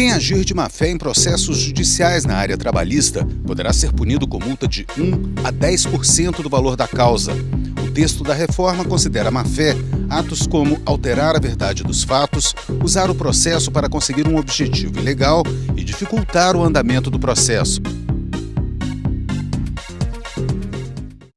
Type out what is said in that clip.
Quem agir de má-fé em processos judiciais na área trabalhista poderá ser punido com multa de 1 a 10% do valor da causa. O texto da reforma considera má-fé atos como alterar a verdade dos fatos, usar o processo para conseguir um objetivo ilegal e dificultar o andamento do processo.